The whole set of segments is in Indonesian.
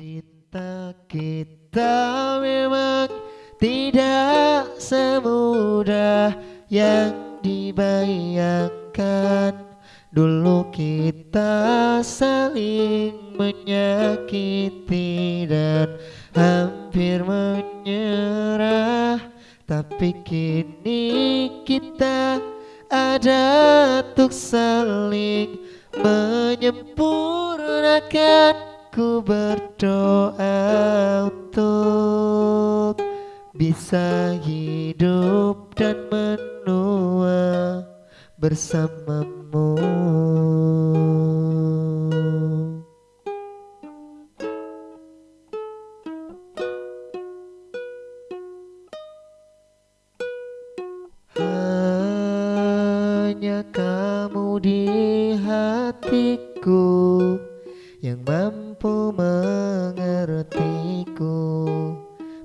Cinta kita memang tidak semudah yang dibayangkan. Dulu kita saling menyakiti dan hampir menyerah. Tapi kini kita ada untuk saling menyempurnakan Ku berdoa untuk bisa hidup dan menua bersamamu. Hanya kamu di hatiku yang mampu mengertiku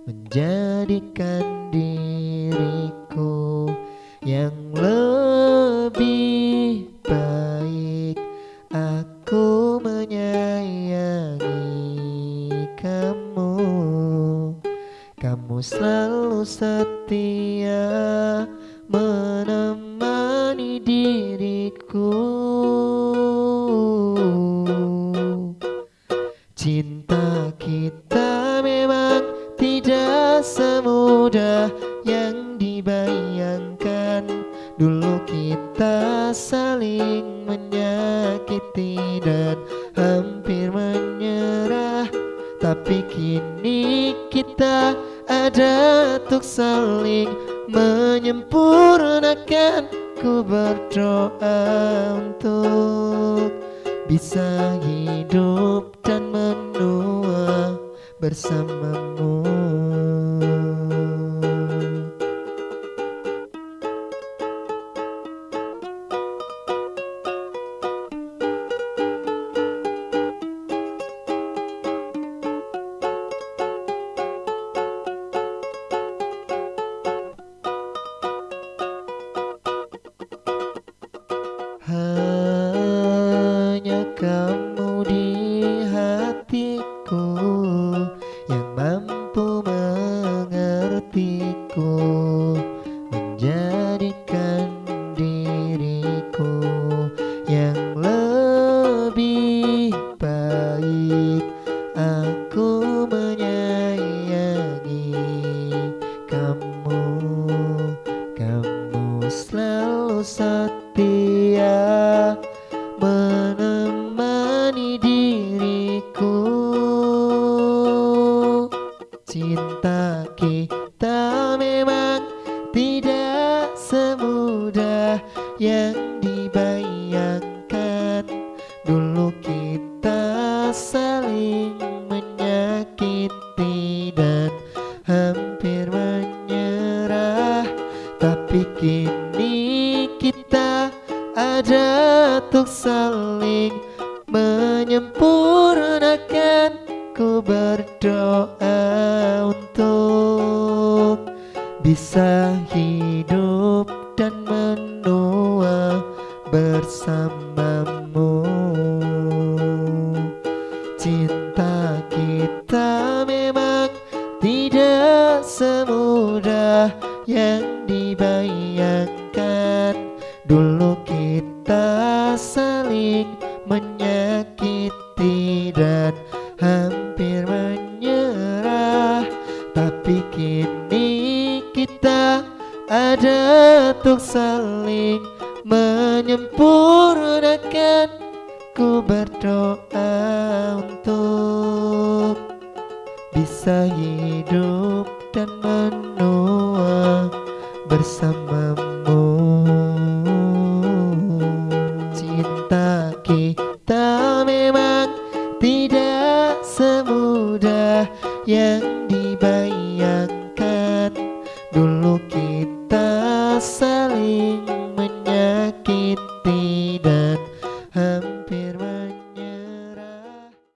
menjadikan diriku yang lebih baik. Aku menyayangi kamu kamu selalu setia menemani diriku Cinta kita memang tidak semudah yang dibayangkan. Dulu kita saling menyakiti dan hampir menyerah. Tapi kini kita ada untuk saling menyempurnakan. Ku berdoa untuk bisa hidup bersamamu setia menemani diriku. Cinta kita memang tidak semudah yang dibayangkan. Dulu kita saling menyakiti dan hampir menyerah. Tapi kini ada untuk saling menyempurnakan Ku berdoa untuk bisa hidup dan menua bersamamu. Cinta kita memang tidak semudah yang dibayangkan dan hampir menyerah. Tapi kini kita ada untuk saling menyempurnakan. Ku berdoa untuk bisa hidup dan menua bersamamu. Cinta kita memang tidak semudah yang